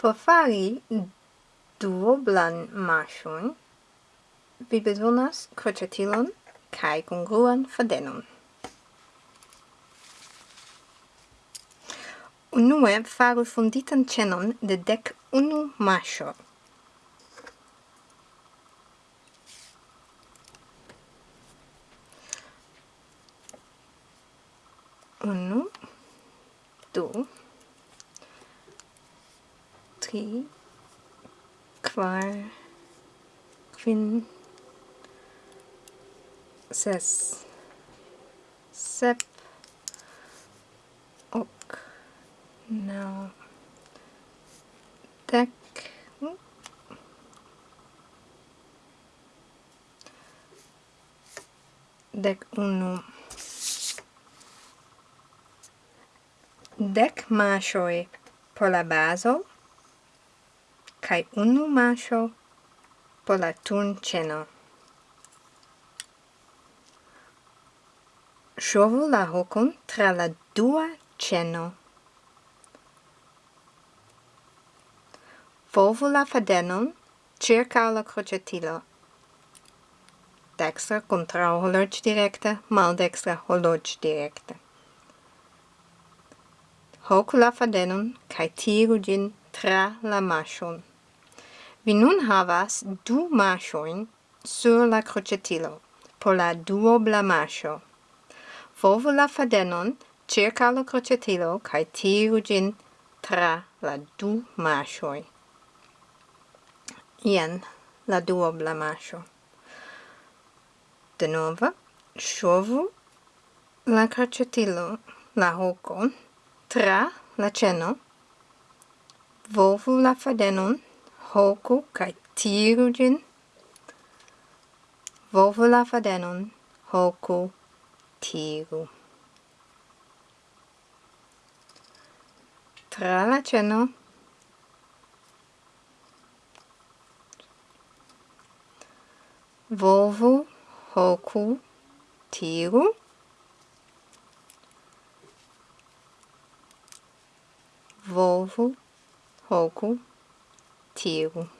Por fari duoblan mashon, vi bezonas kroĉetilon kaj kongruan fadenon. Unue faru fonditan ĉenon de dek unu masho. Unu, du, khí kvar kvin ses sep ok, now deck deck uno. Deck másoly palabázol kai unu masho por la turnceno. Shovu la hokon tra la dua ceno. Volvu la fadenon circa la crocetilo. Dextra contra horloge directe, maldextra horloge directe. Hoc la fadenon cae tiru gin tra la mashon. Vi nun havas du maŝojn sur la crocetilo por la duobla maŝo. Volvu la fadenon circa la crocetilo kaj tiru ĝin tra la du maŝoj. Jen la duobla maŝo. Denove, ŝovu la crocetilo, la hokon, tra la ceno, volvu la fadenon hoku kai tiru gin. Volvu la fadenon, hoku, tiru. Tra la ceno, volvu, hoku, tiru. Volvu, hoku, tiru. to you.